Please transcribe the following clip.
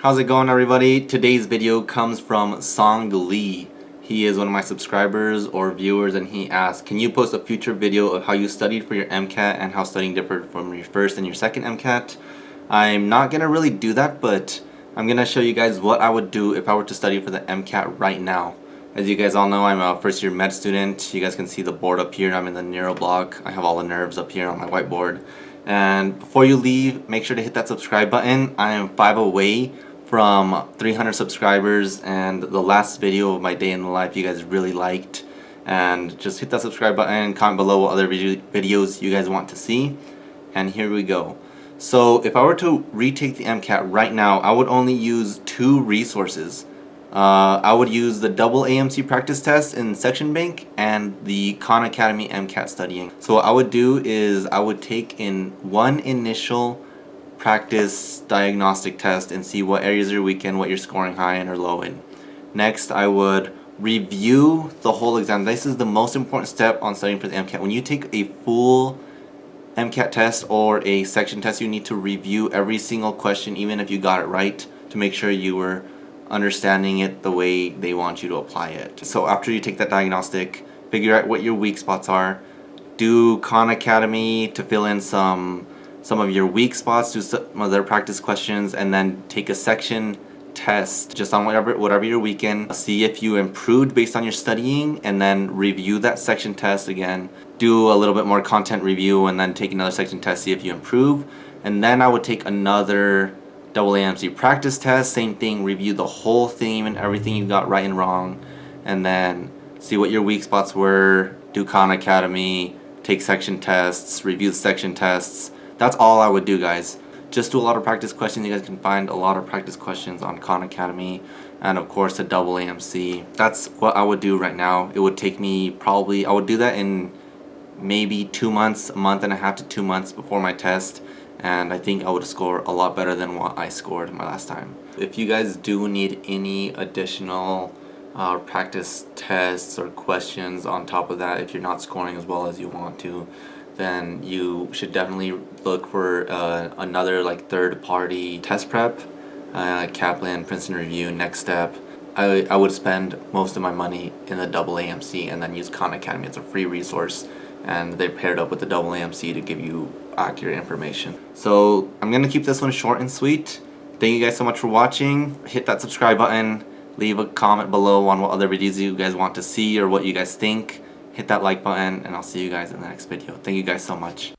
How's it going everybody? Today's video comes from Song Lee. He is one of my subscribers or viewers and he asked, can you post a future video of how you studied for your MCAT and how studying differed from your first and your second MCAT? I'm not going to really do that, but I'm going to show you guys what I would do if I were to study for the MCAT right now. As you guys all know, I'm a first year med student. You guys can see the board up here. I'm in the neuro block. I have all the nerves up here on my whiteboard. And before you leave, make sure to hit that subscribe button. I am five away from 300 subscribers and the last video of my day in the life you guys really liked. And just hit that subscribe button, comment below what other videos you guys want to see. And here we go. So if I were to retake the MCAT right now, I would only use two resources. Uh, I would use the double AMC practice test in Section Bank and the Khan Academy MCAT studying. So what I would do is I would take in one initial practice diagnostic test and see what areas are weak in, what you're scoring high in or low in. Next, I would review the whole exam. This is the most important step on studying for the MCAT. When you take a full MCAT test or a section test, you need to review every single question, even if you got it right, to make sure you were understanding it the way they want you to apply it. So after you take that diagnostic, figure out what your weak spots are, do Khan Academy to fill in some some of your weak spots, do some of their practice questions, and then take a section test just on whatever whatever you're weak in. See if you improved based on your studying and then review that section test again. Do a little bit more content review and then take another section test, see if you improve. And then I would take another double AMC practice test, same thing, review the whole theme and everything you got right and wrong. And then see what your weak spots were, do Khan Academy, take section tests, review the section tests. That's all I would do guys just do a lot of practice questions. You guys can find a lot of practice questions on Khan Academy and of course the double AMC. That's what I would do right now. It would take me probably, I would do that in maybe two months, a month and a half to two months before my test and I think I would score a lot better than what I scored my last time. If you guys do need any additional uh, practice tests or questions on top of that if you're not scoring as well as you want to then you should definitely look for uh, another like third party test prep uh, Kaplan, Princeton Review, Next Step. I, I would spend most of my money in the double AMC and then use Khan Academy. It's a free resource and they're paired up with the double AMC to give you accurate information. So I'm going to keep this one short and sweet. Thank you guys so much for watching. Hit that subscribe button. Leave a comment below on what other videos you guys want to see or what you guys think hit that like button and I'll see you guys in the next video. Thank you guys so much.